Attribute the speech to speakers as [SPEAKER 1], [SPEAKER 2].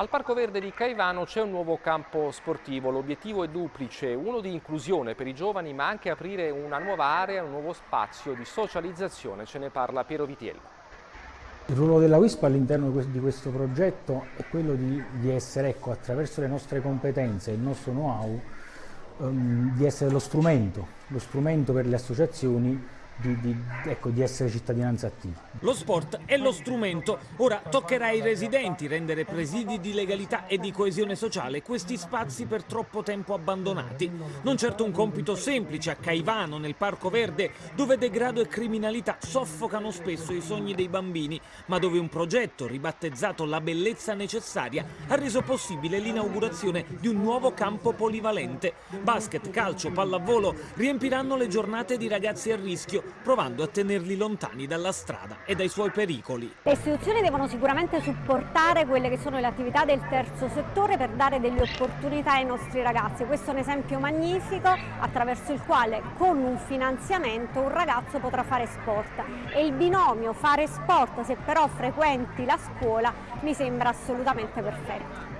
[SPEAKER 1] Al Parco Verde di Caivano c'è un nuovo campo sportivo, l'obiettivo è duplice, uno di inclusione per i giovani ma anche aprire una nuova area, un nuovo spazio di socializzazione, ce ne parla Piero Vitiello.
[SPEAKER 2] Il ruolo della WISP all'interno di questo progetto è quello di, di essere, ecco, attraverso le nostre competenze e il nostro know-how, um, di essere lo strumento, lo strumento per le associazioni di, di, ecco, di, essere cittadinanza attiva.
[SPEAKER 3] Lo sport è lo strumento, ora toccherà ai residenti rendere presidi di legalità e di coesione sociale questi spazi per troppo tempo abbandonati. Non certo un compito semplice a Caivano, nel Parco Verde, dove degrado e criminalità soffocano spesso i sogni dei bambini, ma dove un progetto ribattezzato La Bellezza Necessaria ha reso possibile l'inaugurazione di un nuovo campo polivalente. Basket, calcio, pallavolo riempiranno le giornate di ragazzi a rischio provando a tenerli lontani dalla strada e dai suoi pericoli.
[SPEAKER 4] Le istituzioni devono sicuramente supportare quelle che sono le attività del terzo settore per dare delle opportunità ai nostri ragazzi. Questo è un esempio magnifico attraverso il quale con un finanziamento un ragazzo potrà fare sport e il binomio fare sport se però frequenti la scuola mi sembra assolutamente perfetto.